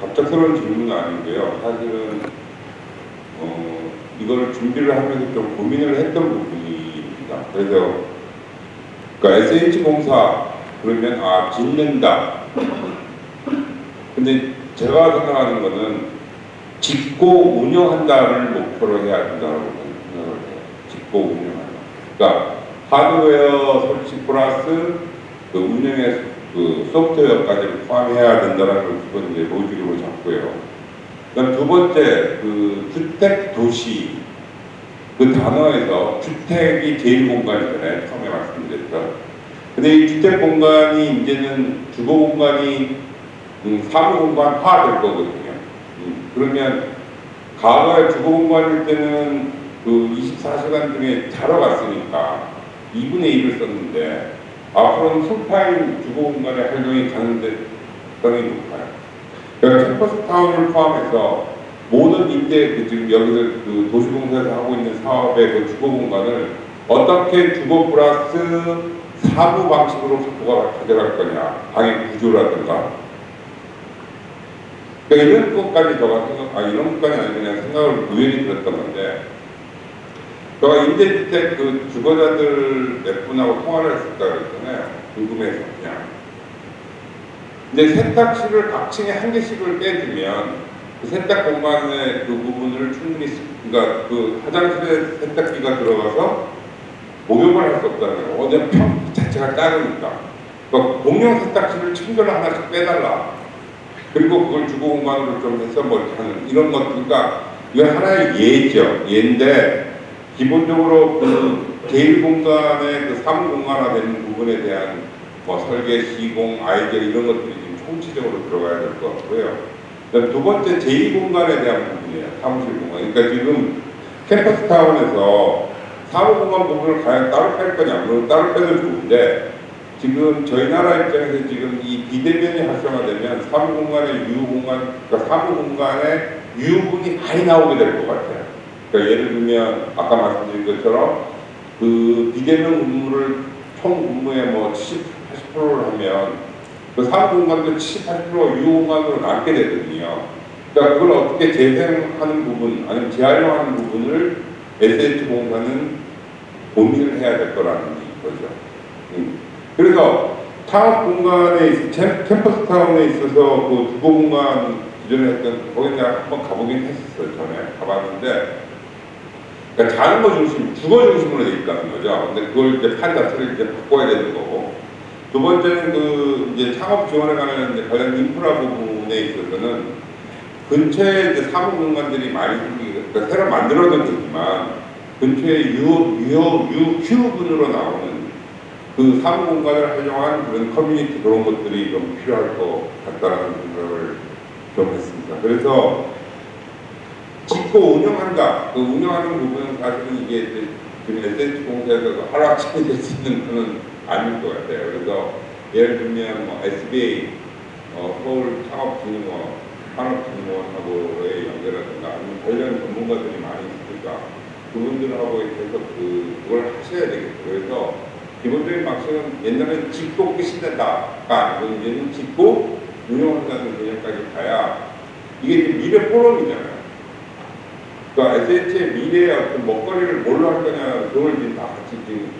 갑작스러운 질문은 아니고요. 사실은 어, 이걸 준비를 하면서 좀 고민을 했던 부분입니다. 그래서 그러니까 SH공사 그러면 아 짓는다. 근데 제가 생각하는 거는 짓고 운영한다를 목표로 해야 된다고 생각을 해요. 짓고 운영한다. 그러니까 하드웨어 설치 플러스 그 운영의 그 소프트웨어까지 포함해야 된다는 걸 기본 이제 로직으로 잡고요. 그다음 두 번째 그 주택 도시 그 단어에서 주택이 제일 공간이잖아요. 처음에 말씀드렸던. 근데 이 주택 공간이 이제는 주거 공간이 음, 사무 공간화 될 거거든요. 음, 그러면 과거에 주거 공간일 때는 그 24시간 중에 자러 갔으니까 2분의 1을 썼는데 앞으로는 풀타임 주거 공간의 활용이 가능성이 높아요. 그러니까 캠퍼스 타운을 포함해서 모든 임대 그 지금 여기서 그 도시공사에서 하고 있는 사업의 그 주거 공간을 어떻게 주거 플러스 사무 방식으로 확보가 가져갈 거냐 방의 구조라든가 그러니까 이런 것까지 제가 생각 아 이런 것까지 아니 그냥 생각을 우연히 들었던 건데 제가 임대주택 그 주거자들 몇 분하고 통화를 했었다 궁금해서 그냥 근데 세탁실을 각 층에 한 개씩을 빼주면 그 세탁 공간의 그 부분을 충분히 쓰- 그러니까 그 화장실에 세탁기가 들어가서 목욕을 할 수 없다는 거예요. 어제 평 자체가 작으니까. 그러니까 공용 세탁실을 층별로 하나씩 빼달라. 그리고 그걸 주거 공간으로 좀 해서 뭐 하는 이런 것 그러니까 이건 하나의 예죠. 예인데 기본적으로 그 개인 공간의 그 사무 공간화 되는 부분에 대한 뭐 설계, 시공, 아이디어 이런 것들이 지금 총체적으로 들어가야 될 것 같고요. 두 번째 제2공간에 대한 부분이에요. 사무실 공간. 그러니까 지금 캠퍼스 타운에서 사무공간 부분을 과연 따로 뺄 거냐. 물론 따로 빼도 좋은데 지금 저희 나라 입장에서 지금 이 비대면이 활성화되면 사무공간의 유효공간, 그러니까 사무공간의 유효분이 많이 나오게 될 것 같아요. 그러니까 예를 들면 아까 말씀드린 것처럼 그 비대면 근무를 총 근무의 뭐 70, 80%를 하면 그 사무공간도 70, 80% 유효공간으로 남게 되거든요. 그러니까 그걸 어떻게 재생하는 부분, 아니면 재활용하는 부분을 SH공사는 고민을 해야 될 거라는 거죠. 음. 그래서 창업 공간에, 캠퍼스 타운에 있어서 그 주거 공간 기존에 했던, 거기 내가 한번 가보긴 했었어요, 전에. 가봤는데, 그러니까 자는 거 중심, 주거 중심으로 돼 있다는 거죠. 근데 그걸 이제 판 자체를 이제 바꿔야 되는 거고. 두 번째는 그 이제 창업 지원에 관한 관련 인프라 부분에 있어서는 근처에 이제 사무 공간들이 많이 생기고 그러니까 새로 만들어진 거지만 근처에 유효 유효 유휴분으로 나오는 그 사무 공간을 활용한 그런 커뮤니티 그런 것들이 좀 필요할 것 같다라는 생각을 좀 했습니다. 그래서 짓고 운영한다. 그 운영하는 부분은 사실은 이게 지금 SH 공사에서 하루아침에 될수 있는 건 아닐 것 같아요. 그래서 예를 들면 뭐 SBA, 어, 서울 창업진흥원, 산업진흥원하고의 연결이라든가 아니면 관련 전문가들이 많이 있으니까 그분들하고 계속 그, 그걸 하셔야 되겠죠. 그래서 기본적인 방식은 옛날에는 짓고 끝이 된다가 아니고 이제는 짓고 운영한다는 개념까지 가야 이게 이제 미래 포럼이잖아요. 그러니까 SH의 미래의 어떤 먹거리를 뭘로 할 거냐, 그걸 이제 다 같이 지금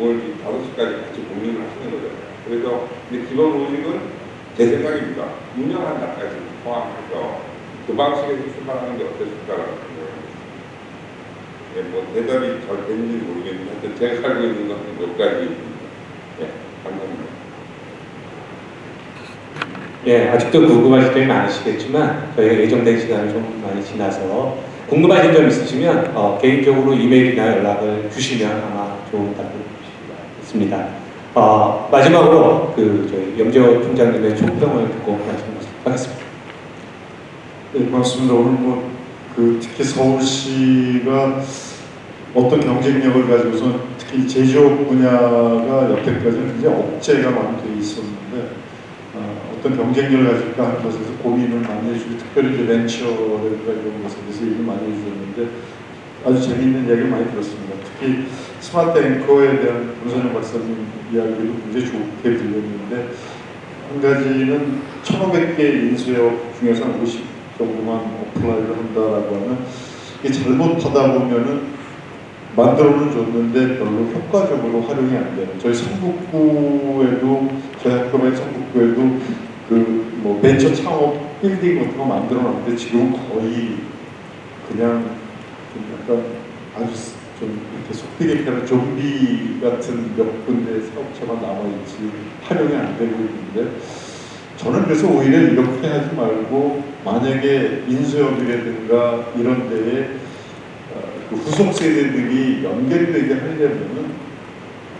오늘 지금 5시까지 같이 고민을 하시는 거잖아요. 그래서 이제 기본 로직은 제 생각입니다. 운영한다까지 포함해서 그 방식에서 출발하는 게 어떠실까라는 생각을 합니다. 예, 뭐 대답이 잘 됐는지 모르겠는데 하여튼 제가 알고 있는 것은 여기까지입니다. 예, 감사합니다. 예, 아직도 궁금하실 점이 많으시겠지만 저희가 예정된 시간을 좀 많이 지나서 궁금하신 점 있으시면 어, 개인적으로 이메일이나 연락을 주시면 아마 좋은 답을 있습니다. 어, 마지막으로 그 염재호 총장님의 총평을 듣고 말씀하겠습니다. 네, 고맙습니다. 오늘 뭐, 그 특히 서울시가 어떤 경쟁력을 가지고서 특히 제조업 분야가 여태까지는 굉장히 억제가 많이 돼 있었는데 어, 어떤 경쟁력을 가질까 하는 것에서 고민을 많이 해주고 특별히 이제 이런 것에 대해서 얘기를 많이 해주셨는데 아주 재미있는 얘기를 많이 들었습니다. 특히 스마트 앵커에 대한 문선영 박사님 이야기도 굉장히 좋게 들렸는데 한 가지는 1,500개 인수업 중에서 한 50 정도만 apply를 한다라고 하면 이게 잘못하다 보면은 만들어는 줬는데 별로 효과적으로 활용이 안 되는 저희 성북구에도 저희 학교의 성북구에도 그 뭐 벤처 창업 빌딩 같은 거 만들어 놨는데 지금 거의 그냥 좀 약간 아주 좀 이렇게 속되게 표현하면 좀비 같은 몇 군데 사업체만 남아있지 활용이 안 되고 있는데 저는 그래서 오히려 이렇게 하지 말고 만약에 인수업이라든가 이런 데에 어, 그 후속 세대들이 연결되게 하려면은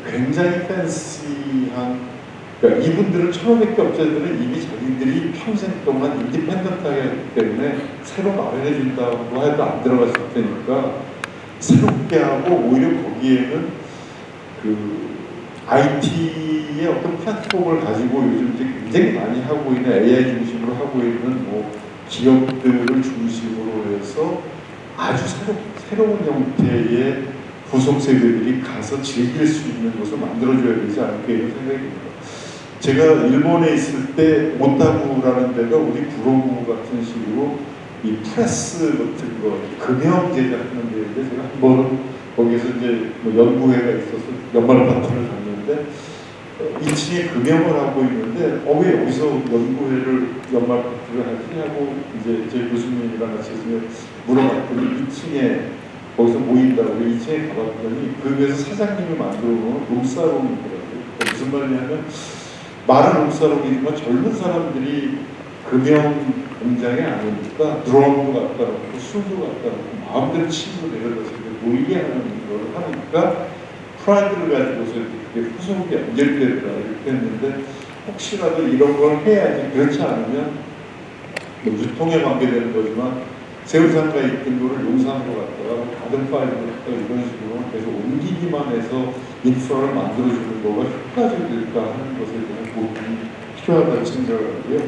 굉장히 팬시한 그러니까 이분들은 1,500개 업체들은 이미 자기들이 평생 동안 인디펜던트하게 했기 때문에 새로 마련해 준다고 해도 안 들어갔을 테니까 새롭게 하고 오히려 거기에는 그 IT의 어떤 플랫폼을 가지고 요즘 이제 굉장히 많이 하고 있는 AI 중심으로 하고 있는 뭐 기업들을 중심으로 해서 아주 새로, 새로운 형태의 후속 세대들이 가서 즐길 수 있는 것을 만들어줘야 되지 않을까 이런 생각이 듭니다. 제가 일본에 있을 때 오타쿠라는 데가 우리 구로구 같은 식으로 이 프레스 같은 거 금형 제작하는 데인데 제가 한 번은 거기에서 이제 뭐 연구회가 있어서 연말 파티를 갔는데 어, 2층에 금형을 하고 있는데 어 왜 여기서 연구회를 연말 파티를 하지 하고 이제 제 교수님이랑 같이 있으면 물어봤더니 2층에 거기서 모인다고 2층에 가봤더니 거기에서 사장님이 만들어 놓은 룸사롱이더라고요. 무슨 말이냐면 말은 룸사롱이지만 젊은 사람들이 금형 공장에 안 오니까 드럼도 갖다 놓고 술도 갖다 놓고 마음대로 친구 내려다서 모이게 하는 걸 하니까 프라이드를 가지고서 이렇게 후속이 연결되더라 이렇게 했는데 혹시라도 이런 걸 해야지 그렇지 않으면 뭐 유통에 관계되는 거지만 있던 거를 용산으로 갔다가 가든파이브로 갔다가 이런 식으로 계속 옮기기만 해서 인프라를 만들어주는 거가 효과적일까 하는 것에 대한 고민이 필요하다고 생각을 하고요.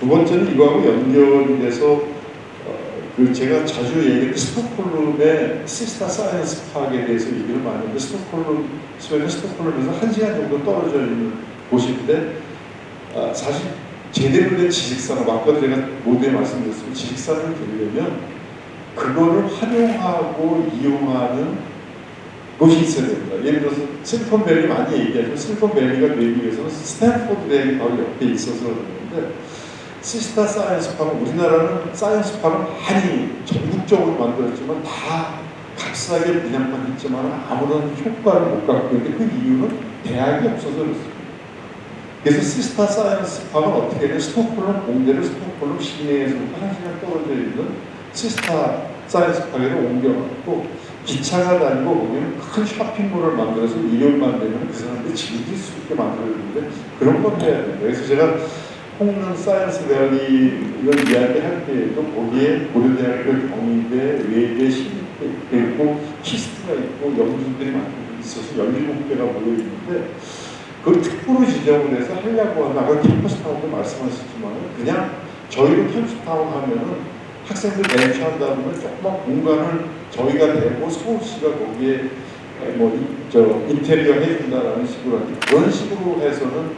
두 번째는 이거하고 연결이 돼서 어, 그 제가 자주 얘기했던 스톡홀름의 시스타 Science Park에 대해서 얘기를 많이 했는데 스톡홀름 스웨덴 스톡홀름에서 한 시간 정도 떨어져 있는 곳인데 아, 사실 제대로 된 지식산업 아까도 제가 모두에 말씀드렸지만 지식산업을 되려면 그거를 활용하고 이용하는 곳이 있어야 됩니다. 예를 들어서 실리콘밸리 많이 얘기하죠. 실리콘밸리가 되기 위해서는 스탠포드 대학이 바로 옆에 있어서 그러는데 시스타 Science Park는 우리나라는 science park는 많이 전국적으로 만들었지만 다 값싸게 분양만 했지만 아무런 효과를 못 갖고 있는데 그 이유는 대학이 없어서 그렇습니다. 그래서 시스타 Science Park는 어떻게 되냐 스톡홀름 공대를 스톡홀름 시내에서부터 한 시간 떨어져 있는 시스타 Science Park로 옮겨갖고 기차가 다니고 보면 큰 쇼핑몰을 만들어서 일요일만 되면 그 사람들이 즐길 수 있게 만들어주는데 그런 걸 해야 됩니다. 그래서 제가 홍릉 Science Valley 이런 이야기 할 때에도 거기에 고려대학교 경희대, 외대, 시립대 있고 KIST가 있고 연구진들이 많이 있어서 17개가 모여 있는데 그 특구로 지정을 해서 하려고 하면 아까 캠퍼스타운도 말씀하셨지만 그냥 저희도 캠퍼스타운 하면은 학생들 벤처한다 보면 조그만 공간을 저희가 내고 서울시가 거기에 뭐 저 인테리어 해준다라는 식으로 하는데 그런 식으로 해서는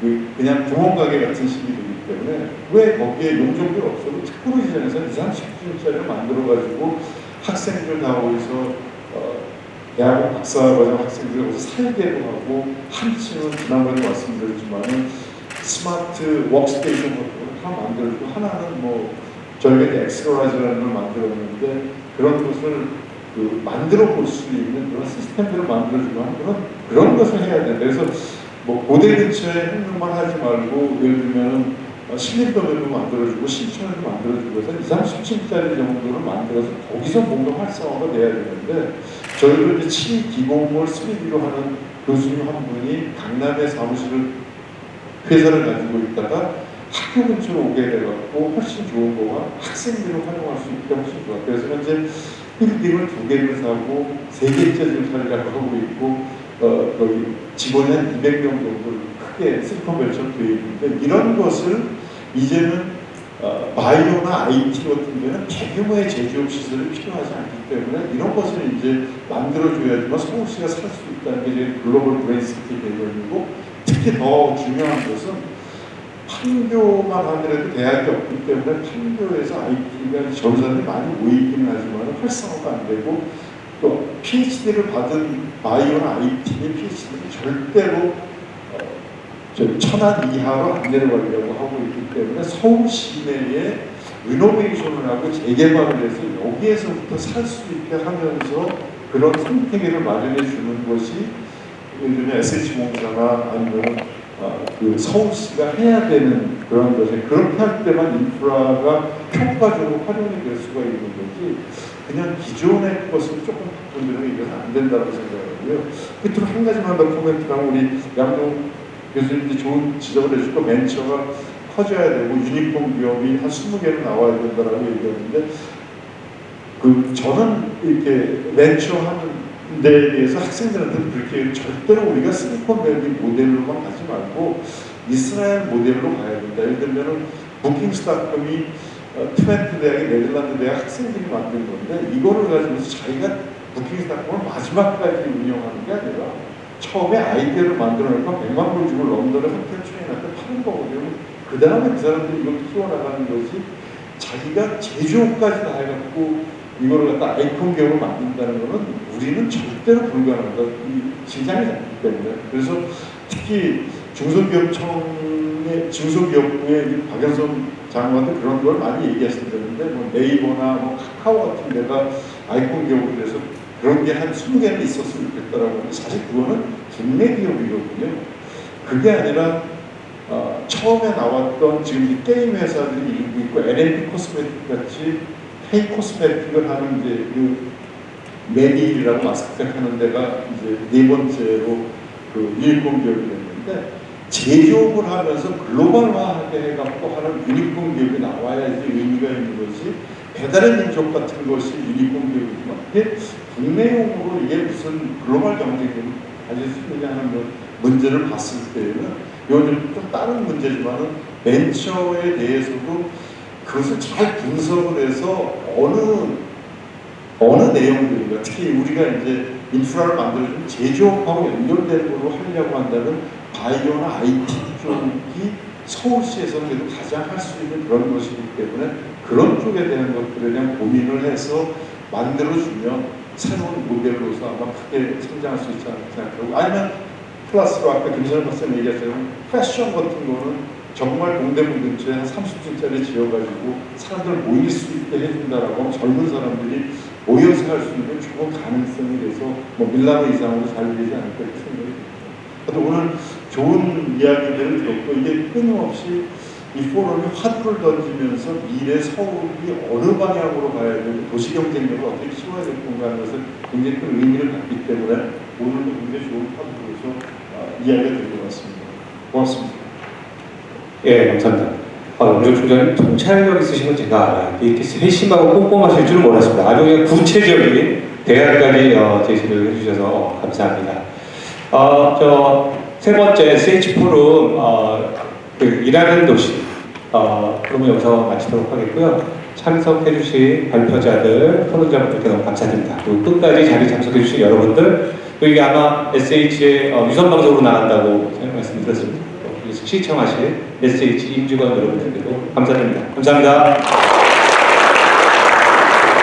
그 그냥 구멍가게 같은 식이 되기 때문에 왜 거기에 용적이 없어도 특구로 지정해서 2, 30층짜리를 만들어가지고 학생들 다 거기서 어, 대학원 박사과정 학생들 거기서 살게도 하고 한 층은 지난번에 말씀드렸지만은 smart workstation 같은 걸 하나 만들고 하나는 뭐 저희가 이제 엑스로라이즈라는 걸 만들었는데 그런 것을 그 만들어 볼 수 있는 그런 시스템들을 만들어주고 하는 그런 그런 것을 해야 된다. 그래서 뭐 고대 근처에 행동만 하지 말고 예를 들면 신림동에도 만들어주고 신촌에도 만들어주고 해서 2, 30층짜리 정도를 만들어서 거기서 뭔가 활성화가 돼야 되는데 저희도 이제 7 기공을 3D로 하는 교수님 한 분이 강남에 사무실을 회사를 가지고 있다가 학교 근처로 오게 돼갖고 훨씬 좋은 거가 학생들을 활용할 수 있게 훨씬 좋아. 그래서 현재 빌딩을 두 개를 사고 세 개짜리를 살려고 하고 있고 어, 거기 직원이 한 200명 정도 크게 실리콘밸리처럼 되어 있는데 이런 것을 이제는 어, 바이오나 IT 같은 데는 대규모의 제조업 시설이 필요하지 않기 때문에 이런 것을 이제 만들어줘야지만 서울시가 살 수 있다는 게 이제 글로벌 brain city 개념이고 특히 더 중요한 것은 판교만 하더라도 대학이 없기 때문에 판교에서 IT가 전사들이 많이 모이기는 하지만 활성화가 안 되고 또 PhD를 받은 바이오나 IT의 PhD는 절대로 천안 이하로 안 내려가려고 하고 있기 때문에 서울 시내에 리노베이션을 하고 재개발을 해서 여기에서부터 살 수 있게 하면서 그런 생태계를 마련해 주는 것이 요즘에 SH공사나 아니면 어, 그 서울시가 해야 되는 그런 것에 그렇게 할 때만 인프라가 효과적으로 활용이 될 수가 있는 거지 그냥 기존의 것을 조금 바꾼다는 이것은 안 된다고 생각하고요. 끝으로 한 가지만 더 코멘트하고 우리 양동 교수님이 좋은 지적을 해주고 벤처가 커져야 되고 유니폼 기업이 한 20개는 나와야 된다라고 얘기하는데 그 저는 이렇게 벤처 하는 데에 대해서 학생들한테 그렇게 절대로 우리가 실리콘밸리 모델로만 가지 말고 이스라엘 모델로 가야 된다. 예를 들면은 부킹스닷컴이 어, 트웬트 대학의 네덜란드 대학 학생들이 만든 건데 이거를 가지고서 자기가 부킹스닷컴을 마지막까지 운영하는 게 아니라 처음에 아이디어를 만들어내고 100만 불 주고 런던에 호텔 체인한테 파는 거거든요. 그 다음에 그 사람들이 이걸 키워나가는 것이 자기가 제조업까지 다 해갖고 이거를 갖다 아이콘 기업을 만든다는 거는 우리는 절대로 불가능하다. 이 시장이 작기 때문에. 그래서 특히 중소기업청의 중소기업부의 이 박영선 장관도 그런 걸 많이 얘기하시는데 뭐 네이버나 뭐 카카오 같은 데가 아이콘 기업으로 돼서 그런 게 한 20개는 있었으면 좋겠다라고 하는데 사실 그거는 국내 기업이거든요. 그게 아니라 어, 처음에 나왔던 지금 이 게임 회사들이 일부 있고 LNP 코스메틱 같이 헤이 코스메틱을 하는 이제 그 메디라고 마스크팩 하는 데가 이제 네 번째로 그 유니폼 기업이 됐는데 제조업을 하면서 글로벌화하게 해갖고 하는 유니폼 기업이 나와야지 의미가 있는 것이 배달의 민족 같은 것이 유니폼 기업이지만 국내용으로 이게 무슨 글로벌 경쟁력을 가질 수 있느냐 하는 그 문제를 봤을 때에는 요즘 좀 다른 문제지만은 벤처에 대해서도 그것을 잘 분석을 해서 어느 어느 내용들인가 특히 우리가 이제 인프라를 만들어주는 제조업하고 연결되는 걸로 하려고 한다면 바이오나 IT 쪽이 서울시에서 그래도 가장 할 수 있는 그런 것이기 때문에 그런 쪽에 대한 것들에 대한 고민을 해서 만들어주면 새로운 모델로서 아마 크게 성장할 수 있지 않을까 생각하고 아니면 플러스로 아까 김선영 박사님 얘기하셨지만 패션 같은 거는 정말 동대문 근처에 한 30층짜리 지어가지고 사람들 모일 수 있게 해준다라고 젊은 사람들이 모여서 할 수 있는 좋은 가능성이 돼서 뭐 밀라노 이상으로 잘 되지 않을까 생각이 듭니다. 그래도 오늘 좋은 이야기들을 들었고 이게 끊임없이 이 포럼이 화두를 던지면서 미래 서울이 어느 방향으로 가야 되고 도시 경쟁력을 어떻게 키워야 될 건가 하는 것을 굉장히 큰 의미를 갖기 때문에 오늘도 굉장히 좋은 화두로서 아, 이야기가 될것 같습니다. 고맙습니다. 예, 감사합니다. 아, 오늘 총장님 통찰력 있으신 건 제가. 이렇게 세심하고 꼼꼼하실 줄은 몰랐습니다. 아주 그냥 구체적인 대안까지 어, 제시를 해주셔서 어, 감사합니다. 어, 저세 번째 SH 포럼 어, 그 일하는 도시 어, 그러면 여기서 마치도록 하겠고요. 참석해주신 발표자들, 토론자분들께 너무 감사드립니다. 그리고 끝까지 자리 참석해주신 여러분들, 그리고 이게 아마 SH의 어, 유선 방송으로 나간다고 말씀드렸습니다. 시청하신 SH 임직원 여러분들께도 감사드립니다. 감사합니다.